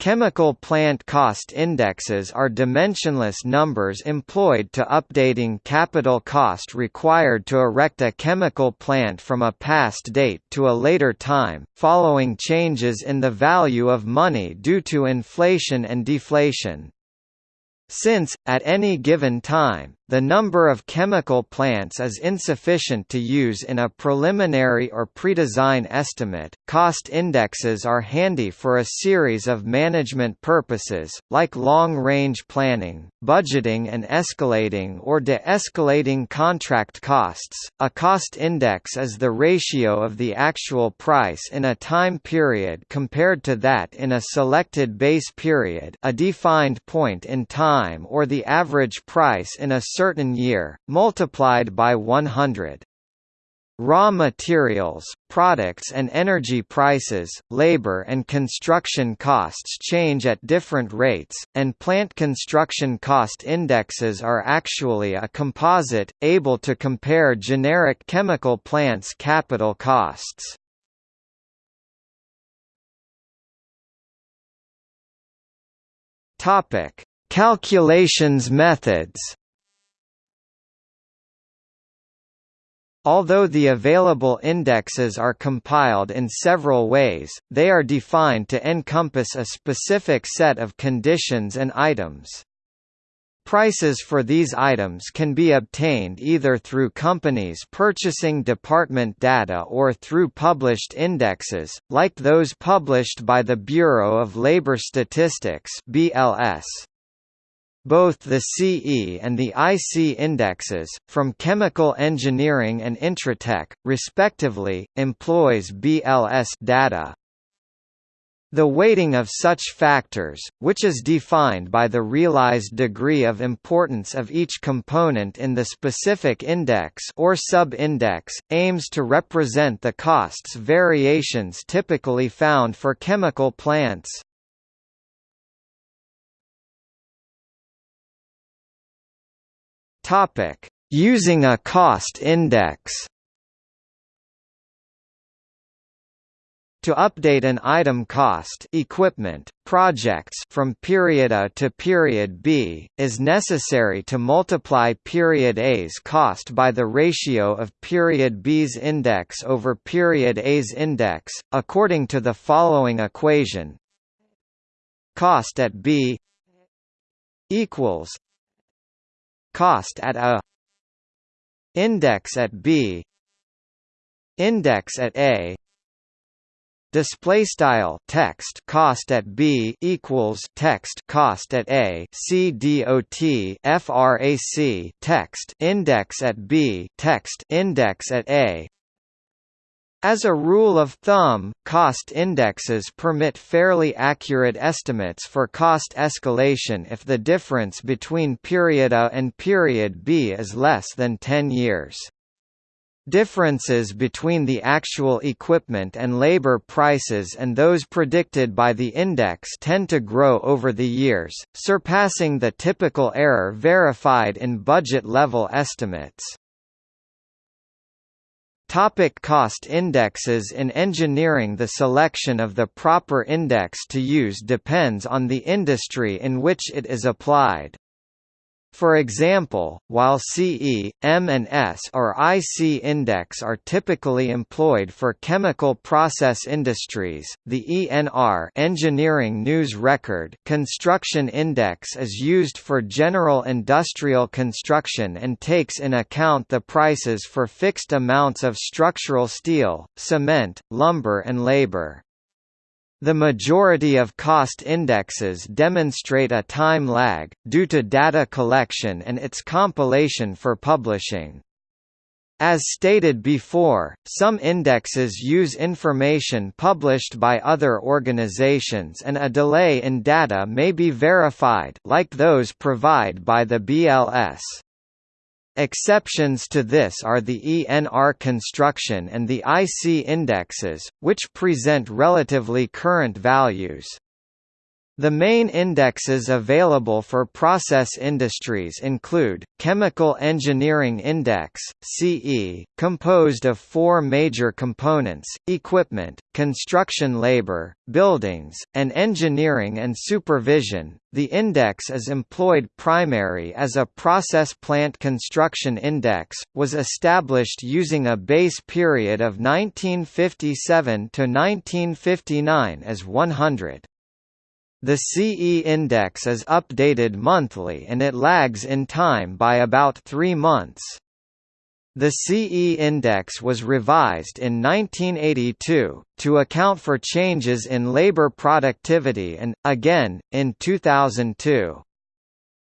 Chemical plant cost indexes are dimensionless numbers employed to updating capital cost required to erect a chemical plant from a past date to a later time, following changes in the value of money due to inflation and deflation. Since, at any given time, the number of chemical plants is insufficient to use in a preliminary or predesign estimate. Cost indexes are handy for a series of management purposes, like long-range planning, budgeting and escalating or de-escalating contract costs. A cost index is the ratio of the actual price in a time period compared to that in a selected base period, a defined point in time or the average price in a certain year, multiplied by 100. Raw materials, products and energy prices, labor and construction costs change at different rates, and plant construction cost indexes are actually a composite, able to compare generic chemical plants' capital costs. Calculations methods Although the available indexes are compiled in several ways, they are defined to encompass a specific set of conditions and items. Prices for these items can be obtained either through companies' purchasing department data or through published indexes, like those published by the Bureau of Labor Statistics (BLS). Both the CE and the IC indexes, from Chemical Engineering and Intratec, respectively, employs BLS data. The weighting of such factors, which is defined by the realized degree of importance of each component in the specific index or sub-index, aims to represent the costs variations typically found for chemical plants. Topic: Using a cost index. To update an item cost equipment, projects from period A to period B, is necessary to multiply period A's cost by the ratio of period B's index over period A's index, according to the following equation Cost at B equals cost at a index at b index at a. Display style text cost at b equals text cost at a. C dot frac text index at b text index at a as a rule of thumb, cost indexes permit fairly accurate estimates for cost escalation if the difference between period A and period B is less than 10 years. Differences between the actual equipment and labor prices and those predicted by the index tend to grow over the years, surpassing the typical error verified in budget-level estimates. Topic cost indexes In engineering the selection of the proper index to use depends on the industry in which it is applied. For example, while CE, M and S or IC index are typically employed for chemical process industries, the ENR Engineering News Record construction index is used for general industrial construction and takes in account the prices for fixed amounts of structural steel, cement, lumber and labor. The majority of cost indexes demonstrate a time lag, due to data collection and its compilation for publishing. As stated before, some indexes use information published by other organizations and a delay in data may be verified like those provided by the BLS. Exceptions to this are the ENR construction and the IC indexes, which present relatively current values. The main indexes available for process industries include, Chemical Engineering Index CE, composed of four major components, equipment, construction labor, buildings, and engineering and supervision. The index is employed primary as a process plant construction index, was established using a base period of 1957 to 1959 as 100. The CE index is updated monthly and it lags in time by about three months. The CE index was revised in 1982, to account for changes in labor productivity and, again, in 2002.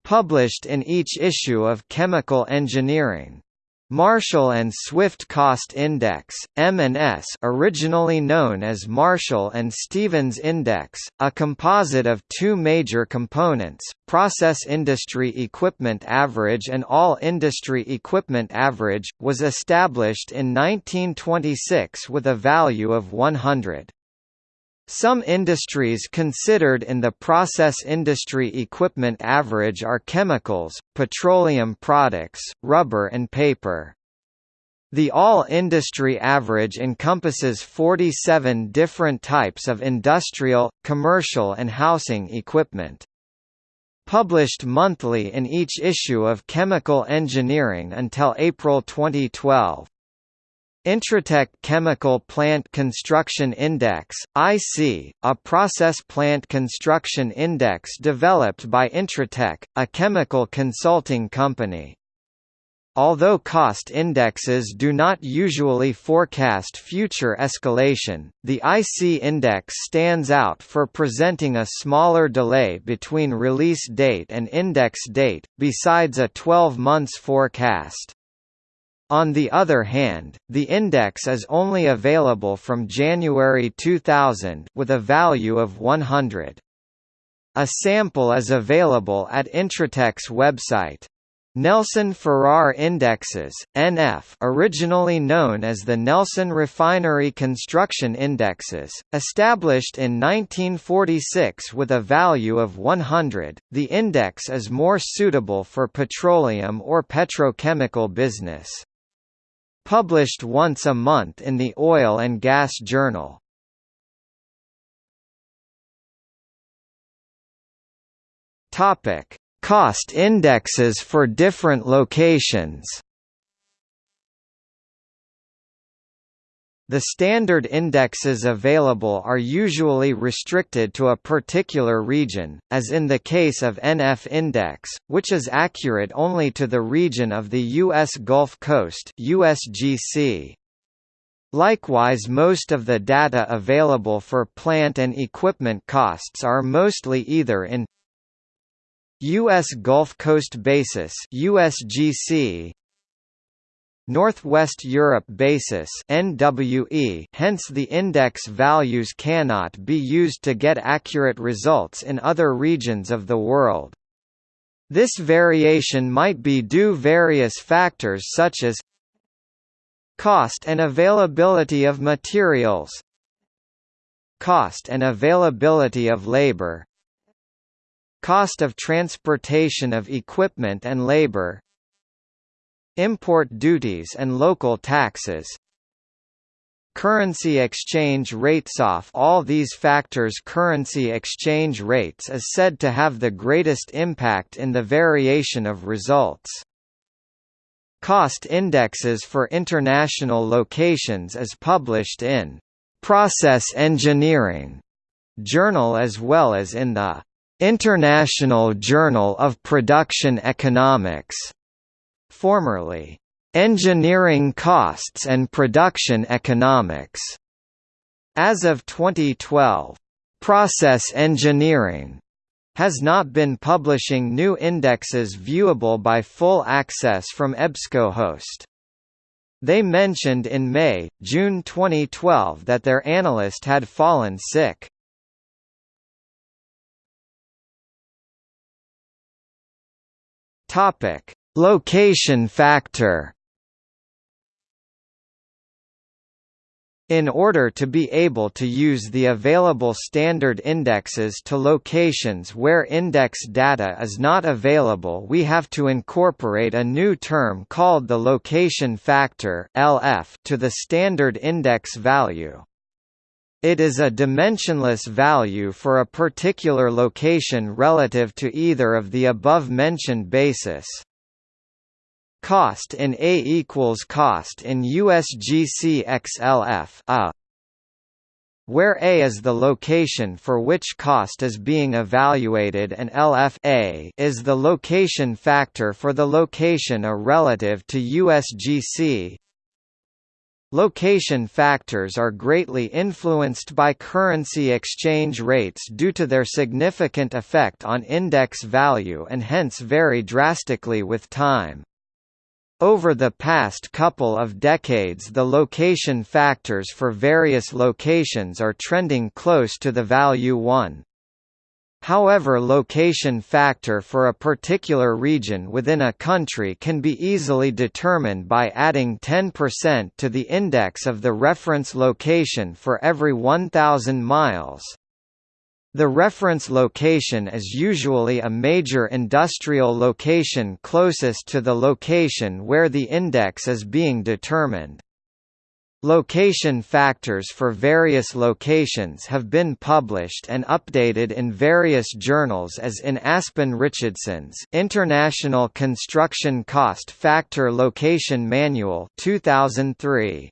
Published in each issue of Chemical Engineering. Marshall and Swift Cost Index (M&S), originally known as Marshall and Stevens Index, a composite of two major components: Process Industry Equipment Average and All Industry Equipment Average, was established in 1926 with a value of 100. Some industries considered in the process industry equipment average are chemicals, petroleum products, rubber and paper. The all-industry average encompasses 47 different types of industrial, commercial and housing equipment. Published monthly in each issue of Chemical Engineering until April 2012. Intratec Chemical Plant Construction Index, IC, a process plant construction index developed by Intratec, a chemical consulting company. Although cost indexes do not usually forecast future escalation, the IC index stands out for presenting a smaller delay between release date and index date, besides a 12 months forecast. On the other hand, the index is only available from January 2000 with a value of 100. A sample is available at Intratec's website. Nelson Farrar Indexes, NF originally known as the Nelson Refinery Construction Indexes, established in 1946 with a value of 100, the index is more suitable for petroleum or petrochemical business. Published once a month in the Oil and Gas Journal. Topic: Cost indexes for different locations. The standard indexes available are usually restricted to a particular region, as in the case of NF Index, which is accurate only to the region of the U.S. Gulf Coast USGC. Likewise most of the data available for plant and equipment costs are mostly either in U.S. Gulf Coast Basis USGC Northwest Europe basis NWE hence the index values cannot be used to get accurate results in other regions of the world. This variation might be due various factors such as cost and availability of materials cost and availability of labor cost of transportation of equipment and labor Import duties and local taxes Currency exchange rates Off all these factors currency exchange rates is said to have the greatest impact in the variation of results. Cost indexes for international locations is published in «Process Engineering» journal as well as in the «International Journal of Production Economics» formerly, "...engineering costs and production economics", as of 2012, "...process engineering", has not been publishing new indexes viewable by full access from EBSCOhost. They mentioned in May, June 2012 that their analyst had fallen sick. Topic: Location factor In order to be able to use the available standard indexes to locations where index data is not available we have to incorporate a new term called the location factor LF to the standard index value. It is a dimensionless value for a particular location relative to either of the above-mentioned basis. Cost in A equals cost in USGC XLF a where A is the location for which cost is being evaluated and LF A is the location factor for the location A relative to USGC. Location factors are greatly influenced by currency exchange rates due to their significant effect on index value and hence vary drastically with time. Over the past couple of decades the location factors for various locations are trending close to the value 1. However location factor for a particular region within a country can be easily determined by adding 10% to the index of the reference location for every 1,000 miles. The reference location is usually a major industrial location closest to the location where the index is being determined. Location factors for various locations have been published and updated in various journals as in Aspen Richardson's International Construction Cost Factor Location Manual 2003.